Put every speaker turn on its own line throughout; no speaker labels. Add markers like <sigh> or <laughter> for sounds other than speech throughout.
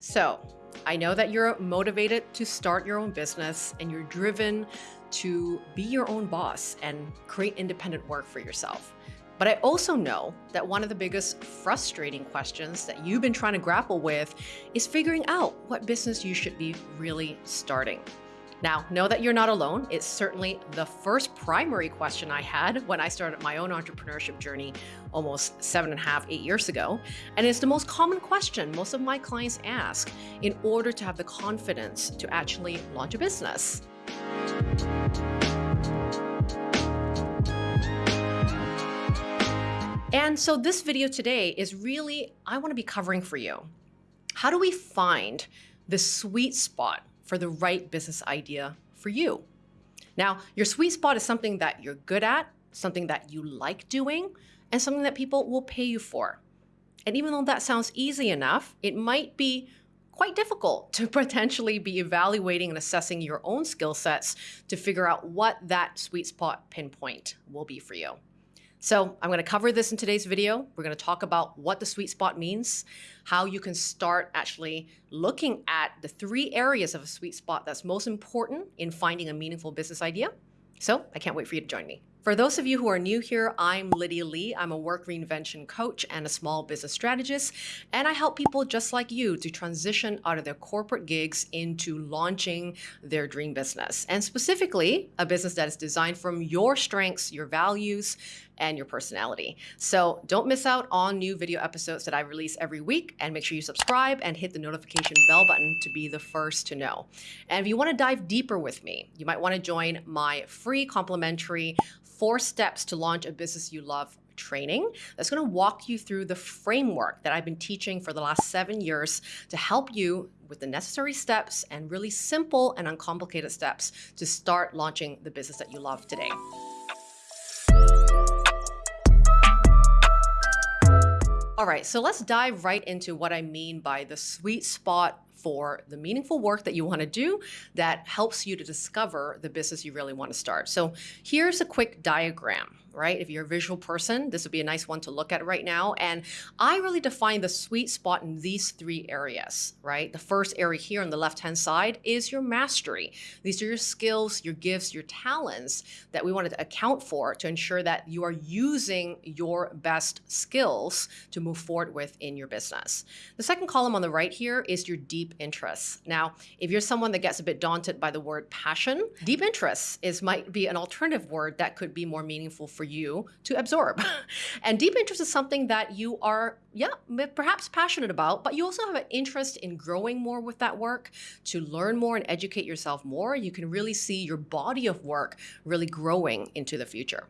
So, I know that you're motivated to start your own business and you're driven to be your own boss and create independent work for yourself. But I also know that one of the biggest frustrating questions that you've been trying to grapple with is figuring out what business you should be really starting. Now, know that you're not alone. It's certainly the first primary question I had when I started my own entrepreneurship journey almost seven and a half, eight years ago. And it's the most common question most of my clients ask in order to have the confidence to actually launch a business. And so this video today is really, I want to be covering for you. How do we find the sweet spot for the right business idea for you. Now, your sweet spot is something that you're good at, something that you like doing, and something that people will pay you for. And even though that sounds easy enough, it might be quite difficult to <laughs> potentially be evaluating and assessing your own skill sets to figure out what that sweet spot pinpoint will be for you. So I'm going to cover this in today's video. We're going to talk about what the sweet spot means, how you can start actually looking at the three areas of a sweet spot that's most important in finding a meaningful business idea. So I can't wait for you to join me. For those of you who are new here, I'm Lydia Lee. I'm a work reinvention coach and a small business strategist, and I help people just like you to transition out of their corporate gigs into launching their dream business, and specifically a business that is designed from your strengths, your values, and your personality. So don't miss out on new video episodes that I release every week and make sure you subscribe and hit the notification bell button to be the first to know. And if you want to dive deeper with me, you might want to join my free complimentary four steps to launch a business you love training that's going to walk you through the framework that I've been teaching for the last seven years to help you with the necessary steps and really simple and uncomplicated steps to start launching the business that you love today. All right, so let's dive right into what I mean by the sweet spot for the meaningful work that you want to do that helps you to discover the business you really want to start. So here's a quick diagram right? If you're a visual person, this would be a nice one to look at right now. And I really define the sweet spot in these three areas, right? The first area here on the left-hand side is your mastery. These are your skills, your gifts, your talents that we wanted to account for to ensure that you are using your best skills to move forward with in your business. The second column on the right here is your deep interests. Now, if you're someone that gets a bit daunted by the word passion, deep interests is might be an alternative word that could be more meaningful for you to absorb. <laughs> and deep interest is something that you are, yeah, perhaps passionate about, but you also have an interest in growing more with that work, to learn more and educate yourself more. You can really see your body of work really growing into the future.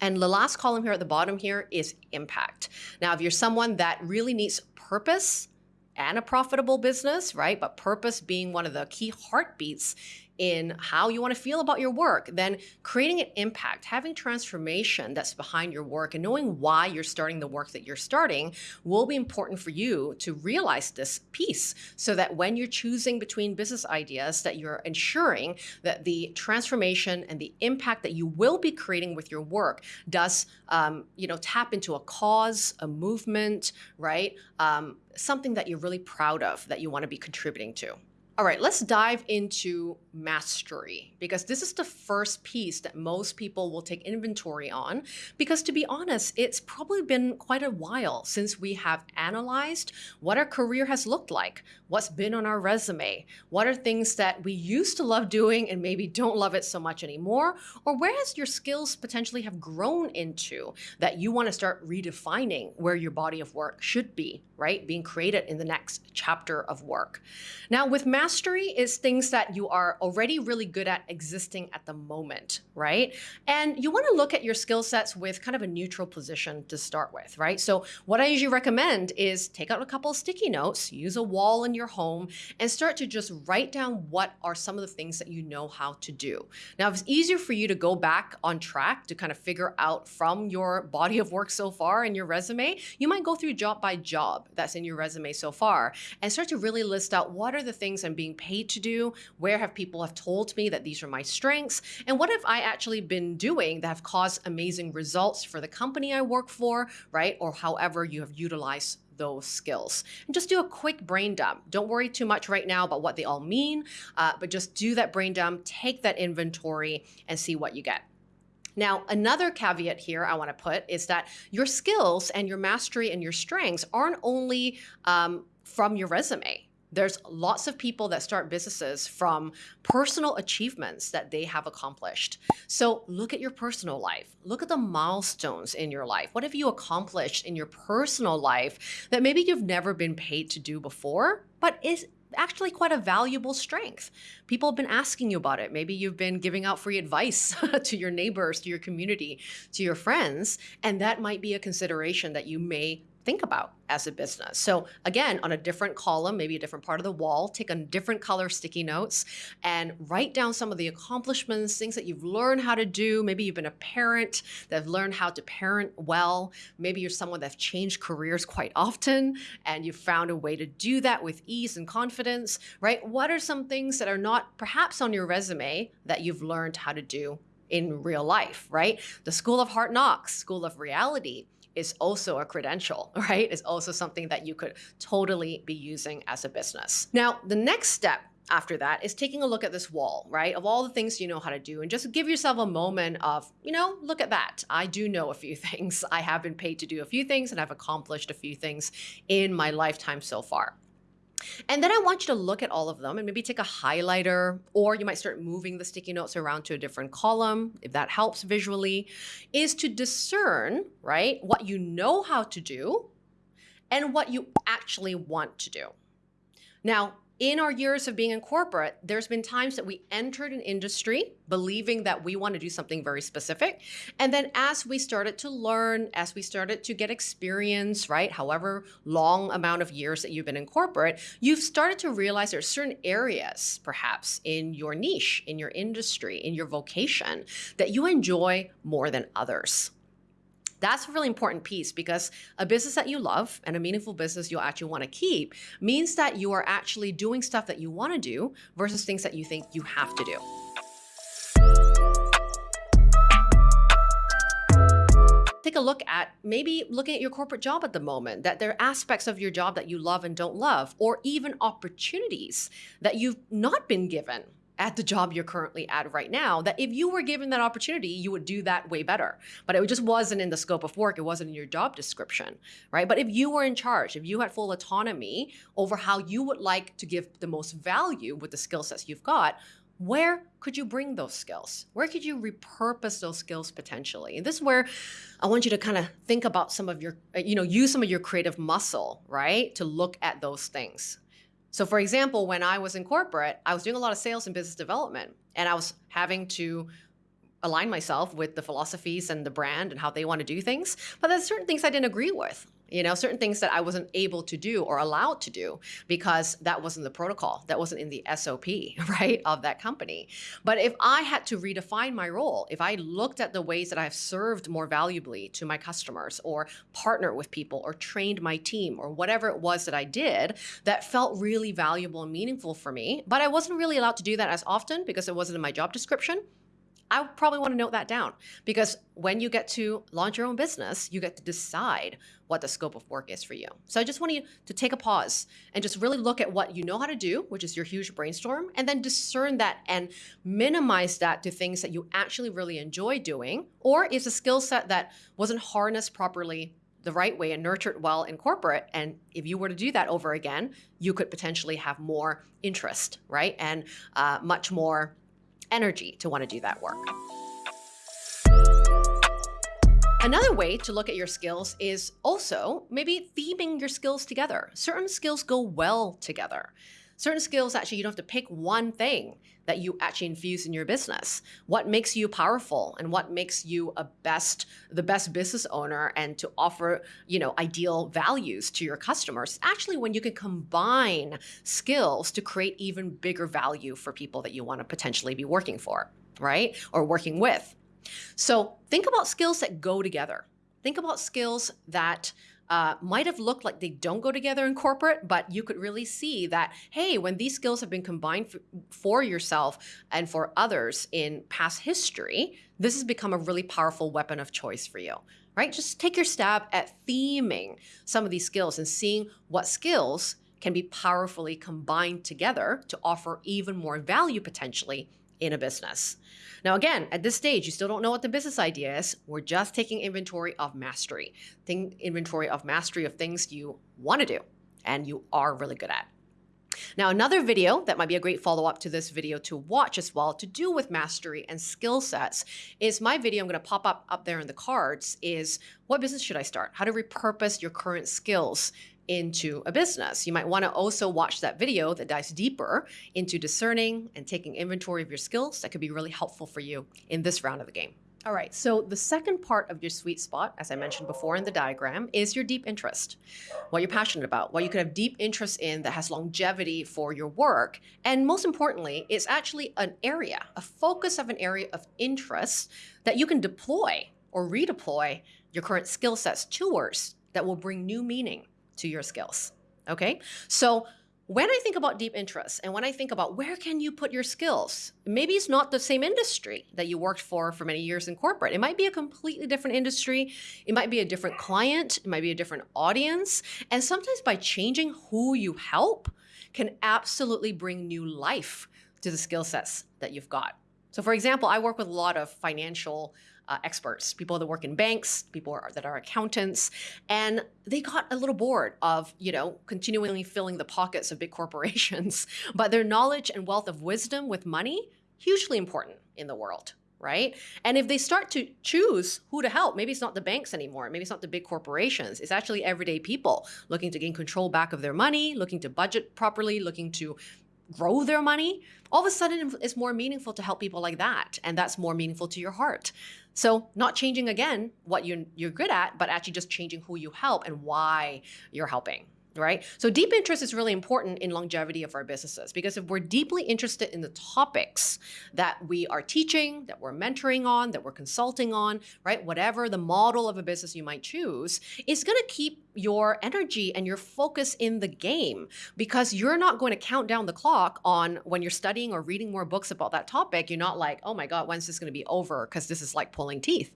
And the last column here at the bottom here is impact. Now, if you're someone that really needs purpose and a profitable business, right? But purpose being one of the key heartbeats in how you want to feel about your work, then creating an impact, having transformation that's behind your work and knowing why you're starting the work that you're starting will be important for you to realize this piece so that when you're choosing between business ideas that you're ensuring that the transformation and the impact that you will be creating with your work does um, you know tap into a cause, a movement, right? Um, something that you're really proud of that you want to be contributing to. All right, let's dive into mastery because this is the first piece that most people will take inventory on. Because to be honest, it's probably been quite a while since we have analyzed what our career has looked like, what's been on our resume, what are things that we used to love doing and maybe don't love it so much anymore, or where has your skills potentially have grown into that you want to start redefining where your body of work should be, right? Being created in the next chapter of work. Now, with mastery, mastery is things that you are already really good at existing at the moment, right? And you want to look at your skill sets with kind of a neutral position to start with, right? So what I usually recommend is take out a couple sticky notes, use a wall in your home, and start to just write down what are some of the things that you know how to do. Now, if it's easier for you to go back on track to kind of figure out from your body of work so far in your resume, you might go through job by job that's in your resume so far and start to really list out what are the things I'm being paid to do? Where have people have told me that these are my strengths? And what have I actually been doing that have caused amazing results for the company I work for, right? Or however you have utilized those skills. And just do a quick brain dump. Don't worry too much right now about what they all mean, uh, but just do that brain dump, take that inventory, and see what you get. Now, another caveat here I want to put is that your skills and your mastery and your strengths aren't only um, from your resume. There's lots of people that start businesses from personal achievements that they have accomplished. So look at your personal life. Look at the milestones in your life. What have you accomplished in your personal life that maybe you've never been paid to do before, but is actually quite a valuable strength. People have been asking you about it. Maybe you've been giving out free advice <laughs> to your neighbors, to your community, to your friends, and that might be a consideration that you may think about as a business. So again, on a different column, maybe a different part of the wall, take a different color sticky notes and write down some of the accomplishments, things that you've learned how to do. Maybe you've been a parent that have learned how to parent well. Maybe you're someone that's changed careers quite often and you've found a way to do that with ease and confidence, right? What are some things that are not perhaps on your resume that you've learned how to do in real life, right? The School of Hard Knocks, School of Reality, is also a credential, <laughs> right? Is also something that you could totally be using as a business. Now, the next step after that is taking a look at this wall, right? Of all the things you know how to do and just give yourself a moment of, you know, look at that. I do know a few <laughs> things. I have been paid to do a few things and I've accomplished a few things in my lifetime so far. And then I want you to look at all of them and maybe take a highlighter, or you might start moving the sticky notes around to a different column, if that helps visually, is to discern, right, what you know how to do and what you actually want to do. Now, in our years of being in corporate, there's been times that we entered an industry believing that we want to do something very specific. And then as we started to learn, as we started to get experience, right, however long amount of years that you've been in corporate, you've started to realize there's certain areas, perhaps in your niche, in your industry, in your vocation, that you enjoy more than others. That's a really important piece because a business that you love and a meaningful business you'll actually want to keep means that you are actually doing stuff that you want to do versus things that you think you have to do. take a look at maybe looking at your corporate job at the moment, that there are aspects of your job that you love and don't love, or even opportunities that you've not been given at the job you're currently at right now that if you were given that opportunity you would do that way better but it just wasn't in the scope of work it wasn't in your job description right but if you were in charge if you had full autonomy over how you would like to give the most value with the skill sets you've got where could you bring those skills? Where could you repurpose those skills potentially? And this is where I want you to kind of think about some of your, you know, use some of your creative muscle, right? To look at those things. So for example, when I was in corporate, I was doing a lot of sales and business development and I was having to align myself with the philosophies and the brand and how they want to do things. But there's certain things I didn't agree with you know, certain things that I wasn't able to do or allowed to do because that wasn't the protocol, that wasn't in the SOP, <laughs> right, of that company. But if I had to redefine my role, if I looked at the ways that I've served more valuably to my customers or partnered with people or trained my team or whatever it was that I did that felt really valuable and meaningful for me, but I wasn't really allowed to do that as often because it wasn't in my job description, I probably want to note that down because when you get to launch your own business, you get to decide what the scope of work is for you. So I just want you to take a pause and just really look at what you know how to do, which is your huge brainstorm, and then discern that and minimize that to things that you actually really enjoy doing, or is a skill set that wasn't harnessed properly the right way and nurtured well in corporate. And if you were to do that over again, you could potentially have more interest, right? And uh, much more energy to want to do that work. Another way to look at your skills is also maybe theming your skills together. Certain skills go well together. Certain skills, actually, you don't have to pick one thing that you actually infuse in your business. What makes you powerful and what makes you a best, the best business owner and to offer, you know, ideal values to your customers. Actually, when you can combine skills to create even bigger value for people that you want to potentially be working for, right? Or working with. So think about skills that go together. Think about skills that uh, might have looked like they don't go together in corporate, but you could really see that, hey, when these skills have been combined for yourself and for others in past history, this has become a really powerful weapon of choice for you, right? Just take your stab at theming some of these skills and seeing what skills can be powerfully combined together to offer even more value potentially in a business. Now, again, at this stage, you still don't know what the business idea is. We're just taking inventory of mastery, Think inventory of mastery of things you want to do and you are really good at. Now, another video that might be a great follow-up to this video to watch as well to do with mastery and skill sets is my video I'm going to pop up up there in the cards is what business should I start? How to repurpose your current skills into a business. You might want to also watch that video that dives deeper into discerning and taking inventory of your skills that could be really helpful for you in this round of the game. All right, so the second part of your sweet spot, as I mentioned before in the diagram, is your deep interest. What you're passionate about, what you could have deep interest in that has longevity for your work. And most importantly, it's actually an area, a focus of an area of interest that you can deploy or redeploy your current skill sets towards that will bring new meaning to your skills. Okay, so when I think about deep interests and when I think about where can you put your skills, maybe it's not the same industry that you worked for for many years in corporate. It might be a completely different industry. It might be a different client. It might be a different audience. And sometimes by changing who you help can absolutely bring new life to the skill sets that you've got. So for example, I work with a lot of financial uh, experts, people that work in banks, people are, that are accountants, and they got a little bored of, you know, continually filling the pockets of big corporations. <laughs> but their knowledge and wealth of wisdom with money, hugely important in the world right? And if they start to choose who to help, maybe it's not the banks anymore, maybe it's not the big corporations, it's actually everyday people looking to gain control back of their money, looking to budget properly, looking to grow their money, all of a sudden it's more meaningful to help people like that. And that's more meaningful to your heart. So not changing again what you're, you're good at, but actually just changing who you help and why you're helping right? So deep interest is really important in longevity of our businesses because if we're deeply interested in the topics that we are teaching, that we're mentoring on, that we're consulting on, right? Whatever the model of a business you might choose, it's going to keep your energy and your focus in the game because you're not going to count down the clock on when you're studying or reading more books about that topic. You're not like, oh my God, when's this going to be over? Because this is like pulling teeth.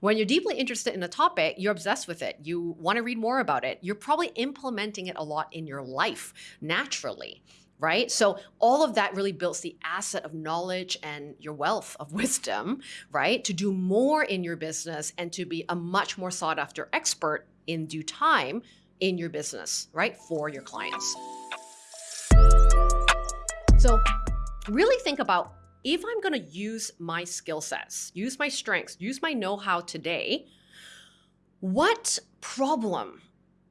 When you're deeply interested in a topic, you're obsessed with it. You want to read more about it. You're probably implementing it a lot in your life naturally right? So all of that really builds the asset of knowledge and your wealth of <laughs> wisdom, right? To do more in your business and to be a much more sought after expert in due time in your business, right? For your clients. So really think about if I'm going to use my skill sets, use my strengths, use my know-how today, what problem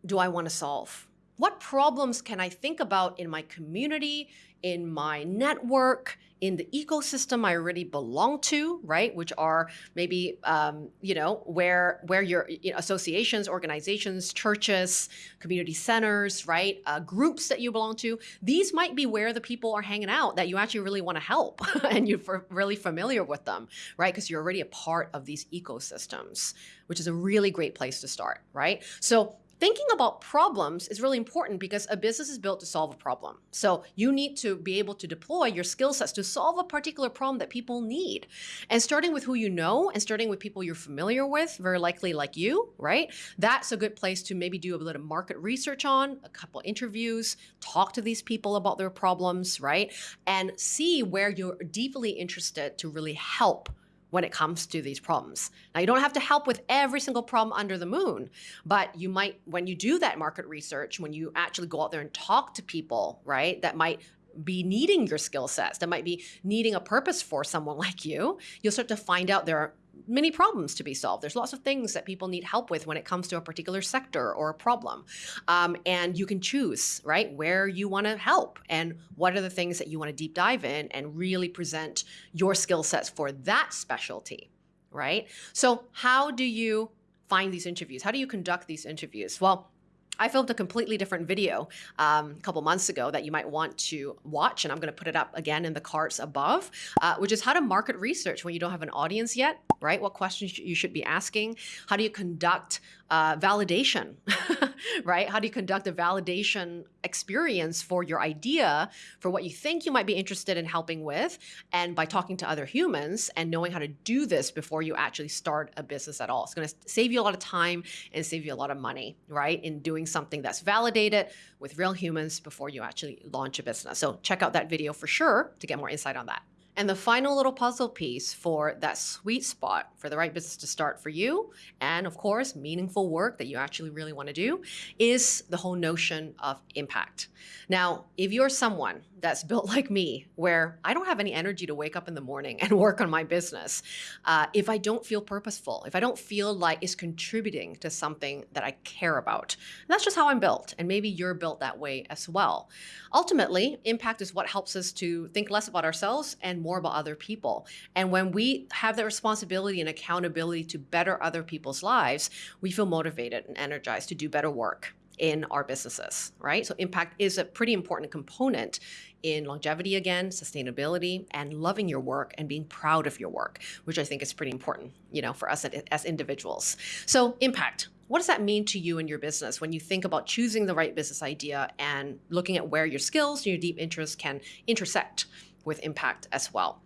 do I want to solve? What problems can I think about in my community, in my network, in the ecosystem I already belong to, right? Which are maybe, um, you know, where where your you know, associations, organizations, churches, community centers, right? Uh, groups that you belong to. These might be where the people are hanging out that you actually really want to help <laughs> and you're really familiar with them, right? Because you're already a part of these ecosystems, which is a really great place to start, right? So thinking about problems is really important because a business is built to solve a problem. So you need to be able to deploy your skill sets to solve a particular problem that people need. And starting with who you know and starting with people you're familiar with, very likely like you, right? That's a good place to maybe do a little market research on, a couple interviews, talk to these people about their problems, right? And see where you're deeply interested to really help when it comes to these problems. Now, you don't have to help with every single problem under the moon, but you might, when you do that market research, when you actually go out there and talk to people, right, that might be needing your skill sets, that might be needing a purpose for someone <laughs> like you, you'll start to find out there are many problems to be solved. There's lots of things that people need help with when it comes to a particular sector or a problem. Um, and you can choose, right, where you want to help and what are the things that you want to deep dive in and really present your skill sets for that specialty, right? So how do you find these interviews? How do you conduct these interviews? Well, I filmed a completely different video um, a couple months ago that you might want to watch, and I'm going to put it up again in the cards above, uh, which is how to market research when you don't have an audience yet, right? What questions you should be asking? How do you conduct uh, validation, <laughs> <laughs> right? How do you conduct a validation experience for your idea, for what you think you might be interested in helping with, and by talking to other humans and knowing how to do this before you actually start a business at all. It's going to save you a lot of time and save you a lot of money, right? In doing something that's validated with real humans before you actually launch a business. So check out that video for sure to get more insight on that. And the final little puzzle piece for that sweet spot for the right business to start for you, and of course, meaningful work that you actually really want to do, is the whole notion of impact. Now, if you're someone that's built like me, where I don't have any energy to wake up in the morning and <laughs> work on my business, uh, if I don't feel purposeful, if I don't feel like it's contributing to something that I care about, that's just how I'm built. And maybe you're built that way as well. Ultimately, impact is what helps us to think less about ourselves and more about other people. And when we have the responsibility and accountability to better other people's lives, we feel motivated and energized to do better work in our businesses, right? So impact is a pretty important component in longevity again, sustainability, and loving your work and being proud of your work, which I think is pretty important, you know, for us as individuals. So impact, what does that mean to you and your business when you think about choosing the right business idea and looking at where your skills and your deep interests can intersect with impact as well?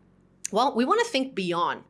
Well, we want to think beyond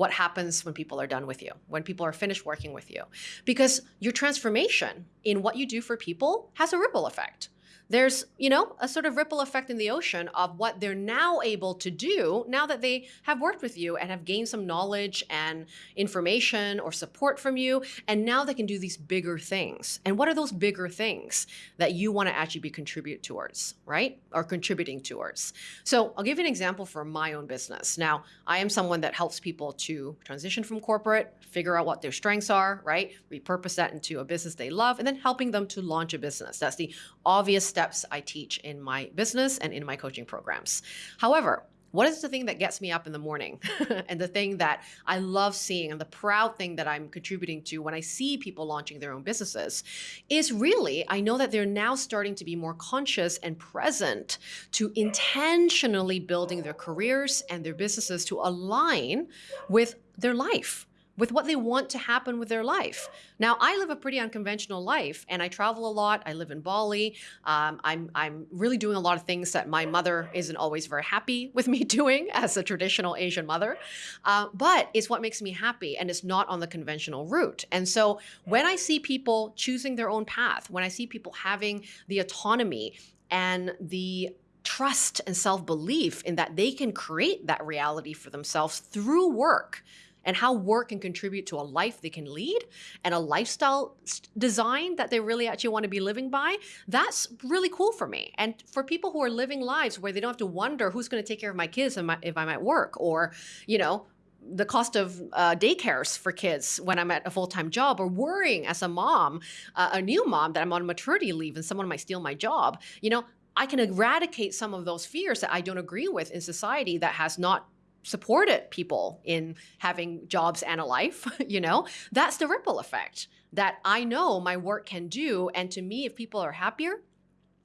what happens when people are done with you, when people are finished working with you. Because your transformation in what you do for people has a ripple effect there's, you know, a sort of ripple effect in the ocean of what they're now able to do now that they have worked with you and have gained some knowledge and information or support from you. And now they can do these bigger things. And what are those bigger things that you want to actually be contribute towards, right? Or contributing towards. So I'll give you an example for my own business. Now, I am someone that helps people to transition from corporate, figure out what their strengths are, right? Repurpose that into a business they love, and then helping them to launch a business. That's the obvious step steps I teach in my business and in my coaching programs. However, what is the thing that gets me up in the morning <laughs> and the thing that I love seeing and the proud thing that I'm contributing to when I see people launching their own businesses is really, I know that they're now starting to be more conscious and present to intentionally building their careers and their businesses to align with their life with what they want to happen with their life. Now, I live a pretty unconventional life and I travel a lot. I live in Bali. Um, I'm, I'm really doing a lot of things that my mother isn't always very happy <laughs> with me doing as a traditional Asian mother. Uh, but it's what makes me happy and it's not on the conventional route. And so when I see people choosing their own path, when I see people having the autonomy and the trust and self belief in that they can create that reality for themselves through work and how work can contribute to a life they can lead and a lifestyle design that they really actually want to be living by, that's really cool for me. And for people who are living lives where they don't have to wonder who's going to take care of my kids if I'm at work or, you know, the cost of uh, daycares for kids when I'm at a full-time job or worrying as a mom, uh, a new mom that I'm on maternity leave and someone might steal my job, you know, I can eradicate some of those fears that I don't agree with in society that has not supported people in having jobs and a life, <laughs> you know, that's the ripple effect that I know my work can do. And to me, if people are happier,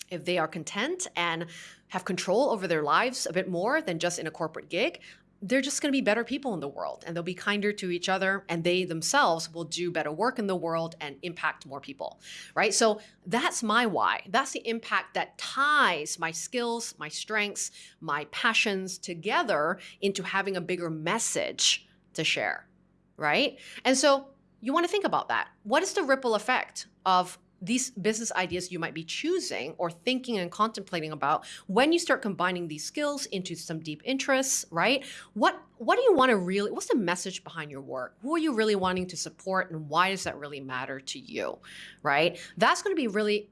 if they are content and have control over their lives a bit more than just in a corporate gig, they're just going to be better people in the world and they'll be kinder to each other and they themselves will do better work in the world and impact more people, right? So that's my why. That's the impact that ties my skills, my strengths, my passions together into having a bigger message to share, right? And so you want to think about that. What is the ripple effect of these business ideas you might be choosing or thinking and contemplating about when you start combining these skills into some deep interests, right? What what do you want to really what's the message behind your work? Who are you really wanting to support and why does that really matter to you? Right? That's going to be really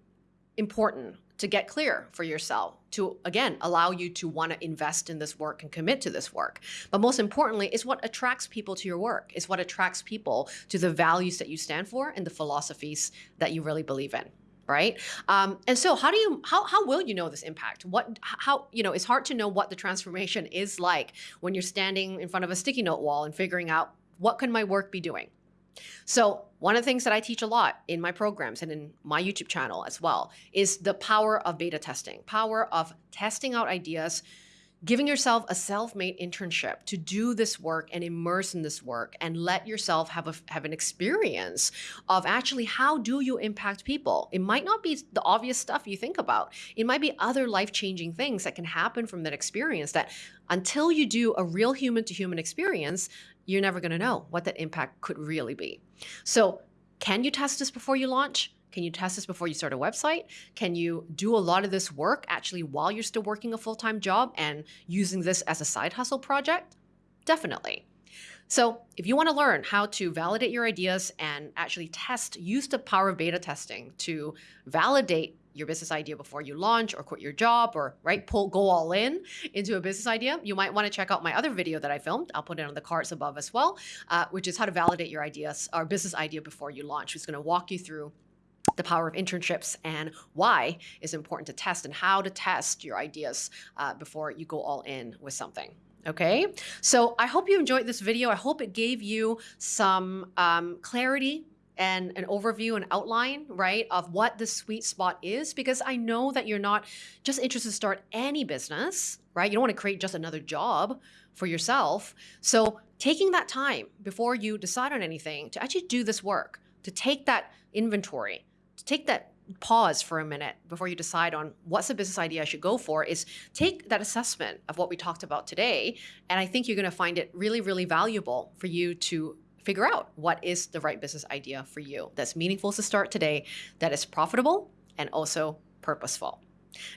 important to get clear for yourself, to again allow you to want to invest in this work and commit to this work. But most importantly, is what attracts people to your work, is what attracts people to the values that you stand for and the philosophies that you really believe in right? Um, and so how do you how, how will you know this impact? What how you know it's hard to know what the transformation is like when you're standing in front of a sticky note wall and figuring out what can my work be doing? So One of the things that I teach a lot in my programs and in my YouTube channel as well is the power of beta testing, power of testing out ideas, giving yourself a self-made internship to do this work and immerse in this work and let yourself have a have an experience of actually how do you impact people? It might not be the obvious stuff you think about. It might be other life-changing things that can happen from that experience that until you do a real human to human experience you're never going to know what that impact could really be so can you test this before you launch can you test this before you start a website? Can you do a lot of this work actually while you're still working a full-time job and using this as a side hustle project? Definitely. So if you want to learn how to validate your ideas and actually test, use the power of beta testing to validate your business idea before you launch or quit your job or right pull go all in into a business idea you might want to check out my other video that i filmed i'll put it on the cards above as well uh, which is how to validate your ideas or business idea before you launch it's going to walk you through the power of internships and why is important to test and how to test your ideas uh, before you go all in with something. Okay, so I hope you enjoyed this video. I hope it gave you some um, clarity and an overview and outline, right, of what the sweet spot is, because I know that you're not just interested to start any business, right? You don't want to create just another job for yourself. So taking that time before you decide on anything to actually do this work, to take that inventory, to take that pause for a minute before you decide on what's the business idea I should go for is take that assessment of what we talked about today. And I think you're going to find it really, really valuable for you to figure out what is the right business idea for you that's meaningful to start today, that is profitable and also purposeful.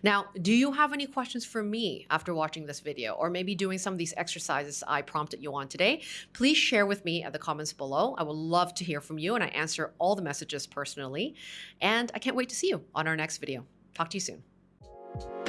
Now, do you have any questions for me after watching this video or maybe doing some of these exercises I prompted you on today? Please share with me at the comments below. I would love to hear from you and I answer all the messages personally. And I can't wait to see you on our next video. Talk to you soon.